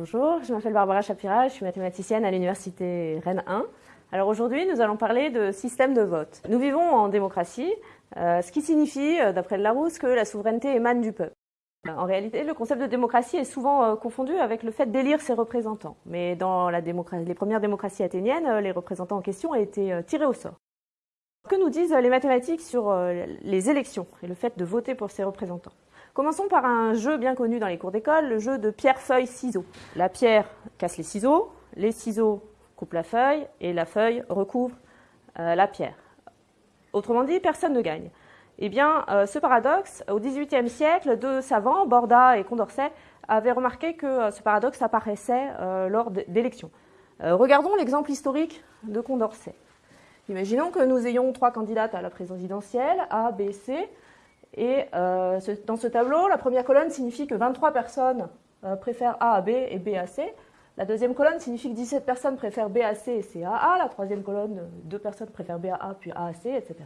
Bonjour, je m'appelle Barbara Chapira, je suis mathématicienne à l'université Rennes 1. Alors aujourd'hui, nous allons parler de système de vote. Nous vivons en démocratie, euh, ce qui signifie, euh, d'après Larousse, que la souveraineté émane du peuple. En réalité, le concept de démocratie est souvent euh, confondu avec le fait d'élire ses représentants. Mais dans les premières démocraties athéniennes, les représentants en question été tirés au sort. Que nous disent les mathématiques sur les élections et le fait de voter pour ses représentants? Commençons par un jeu bien connu dans les cours d'école, le jeu de pierre, feuille, ciseaux. La pierre casse les ciseaux, les ciseaux coupent la feuille et la feuille recouvre euh, la pierre. Autrement dit, personne ne gagne. Eh bien, euh, ce paradoxe, au XVIIIe siècle, deux savants, Borda et Condorcet, avaient remarqué que euh, ce paradoxe apparaissait lors d'élections. regardons l'exemple historique de Condorcet. Imaginons que nous ayons trois candidates à la présidentielle, A, B, C. Et euh, dans ce tableau, la première colonne signifie que 23 personnes euh, préfèrent A à B et B à C. La deuxième colonne signifie que 17 personnes préfèrent B à C et C à A. La troisième colonne, deux personnes préfèrent B à A puis A à C, etc.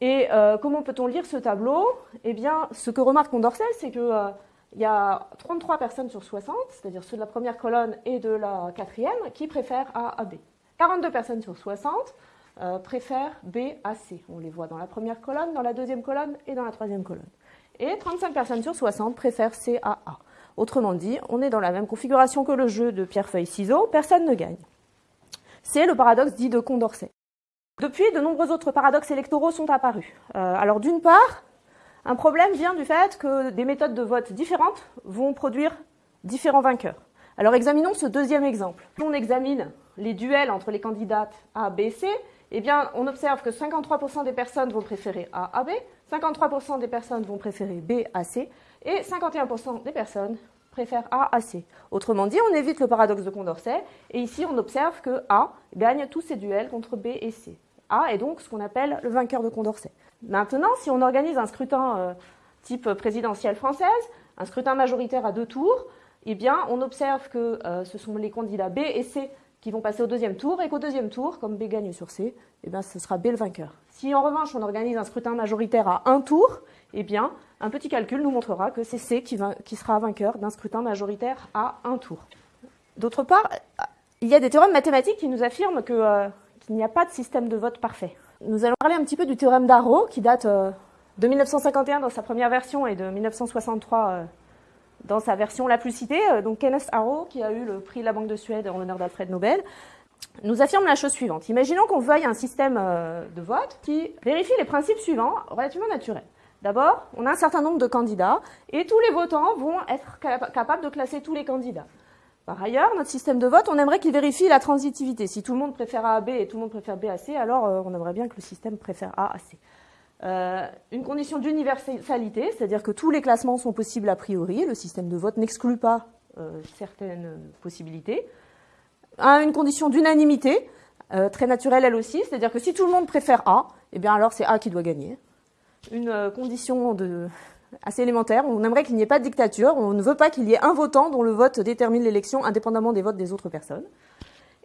Et euh, comment peut-on lire ce tableau? Eh bien, ce que remarque Condorcet, c'est qu'il y a 33 personnes sur 60, c'est-à-dire ceux de la première colonne et de la quatrième, qui préfèrent A à B. 42 personnes sur 60 euh, préfèrent B à C. On les voit dans la première colonne, dans la deuxième colonne et dans la troisième colonne. Et 35 personnes sur 60 préfèrent C à A. Autrement dit, on est dans la même configuration que le jeu de pierre-feuille-ciseaux, personne ne gagne. C'est le paradoxe dit de Condorcet. Depuis, de nombreux autres paradoxes électoraux sont apparus. Euh, alors d'une part, un problème vient du fait que des méthodes de vote différentes vont produire différents vainqueurs. Alors examinons ce deuxième exemple. On examine les duels entre les candidates A, B, C, eh bien, on observe que 53% des personnes vont préférer A à B, 53% des personnes vont préférer B à C, et 51% des personnes préfèrent A à C. Autrement dit, on évite le paradoxe de Condorcet, et ici on observe que A gagne tous ses duels contre B et C. A est donc ce qu'on appelle le vainqueur de Condorcet. Maintenant, si on organise un scrutin euh, type présidentielle française, un scrutin majoritaire à deux tours, eh bien, on observe que euh, ce sont les candidats B et C qui vont passer au deuxième tour, et qu'au deuxième tour, comme B gagne sur C, eh bien, ce sera B le vainqueur. Si en revanche on organise un scrutin majoritaire à un tour, eh bien, un petit calcul nous montrera que c'est C qui, sera vainqueur d'un scrutin majoritaire à un tour. D'autre part, il y a des théorèmes mathématiques qui nous affirment euh, qu'il n'y a pas de système de vote parfait. Nous allons parler un petit peu du théorème d'Arrow, qui date euh, de 1951 dans sa première version et de 1963 dans sa version la plus citée, euh, donc Kenneth Arrow, qui a eu le prix de la Banque de Suède en l'honneur d'Alfred Nobel, nous affirme la chose suivante. Imaginons qu'on veuille un système euh, de vote qui vérifie les principes suivants, relativement naturels. D'abord, on a un certain nombre de candidats et tous les votants vont être capables de classer tous les candidats. Par ailleurs, notre système de vote, on aimerait qu'il vérifie la transitivité. Si tout le monde préfère A à B et tout le monde préfère B à C, alors euh, on aimerait bien que le système préfère A à C. Euh, une condition d'universalité, c'est-à-dire que tous les classements sont possibles a priori, le système de vote n'exclut pas euh, certaines possibilités. une condition d'unanimité, euh, très naturelle elle aussi, c'est-à-dire que si tout le monde préfère A, eh bien alors c'est A qui doit gagner. Une condition assez élémentaire, on aimerait qu'il n'y ait pas de dictature, on ne veut pas qu'il y ait un votant dont le vote détermine l'élection indépendamment des votes des autres personnes.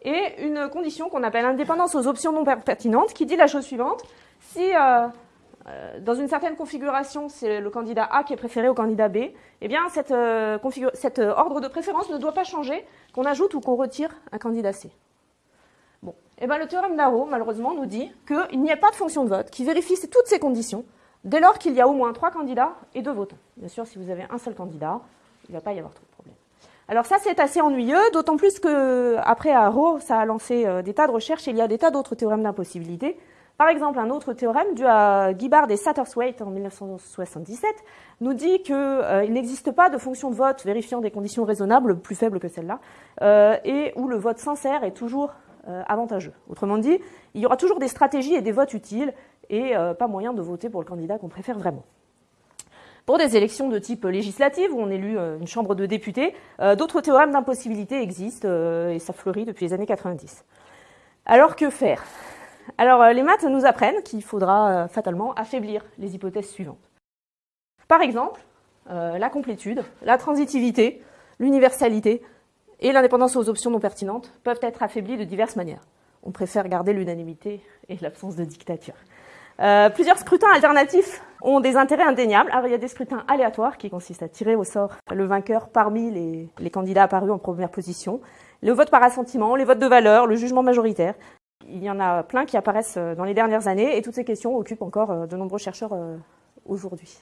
Et une condition qu'on appelle indépendance aux options non pertinentes, qui dit la chose suivante, si dans une certaine configuration, c'est le candidat A qui est préféré au candidat B, eh bien, cette, euh, euh, ordre de préférence ne doit pas changer qu'on ajoute ou qu'on retire un candidat C. Bon. Eh bien, le théorème d'Arrow, malheureusement, nous dit qu'il n'y a pas de fonction de vote qui vérifie toutes ces conditions dès lors qu'il y a au moins trois candidats et deux votants. Bien sûr, si vous avez un seul candidat, il ne va pas y avoir trop de problèmes. Alors ça, c'est assez ennuyeux, d'autant plus qu'après Arrow, ça a lancé des tas de recherches et il y a des tas d'autres théorèmes d'impossibilité par exemple, un autre théorème dû à Gibbard et Satterthwaite en 1977 nous dit qu'il euh, n'existe pas de fonction de vote vérifiant des conditions raisonnables plus faibles que celle-là euh, et où le vote sincère est toujours euh, avantageux. Autrement dit, il y aura toujours des stratégies et des votes utiles et pas moyen de voter pour le candidat qu'on préfère vraiment. Pour des élections de type législative, où on élu une chambre de députés, d'autres théorèmes d'impossibilité existent et ça fleurit depuis les années 90. Alors que faire? Alors, euh, les maths nous apprennent qu'il faudra euh, fatalement affaiblir les hypothèses suivantes. Par exemple, euh, la complétude, la transitivité, l'universalité et l'indépendance aux options non pertinentes peuvent être affaiblies de diverses manières. On préfère garder l'unanimité et l'absence de dictature. Plusieurs scrutins alternatifs ont des intérêts indéniables. Alors, il y a des scrutins aléatoires qui consistent à tirer au sort le vainqueur parmi les, les candidats apparus en première position. Le vote par assentiment, les votes de valeur, le jugement majoritaire. Il y en a plein qui apparaissent dans les dernières années et toutes ces questions occupent encore de nombreux chercheurs aujourd'hui.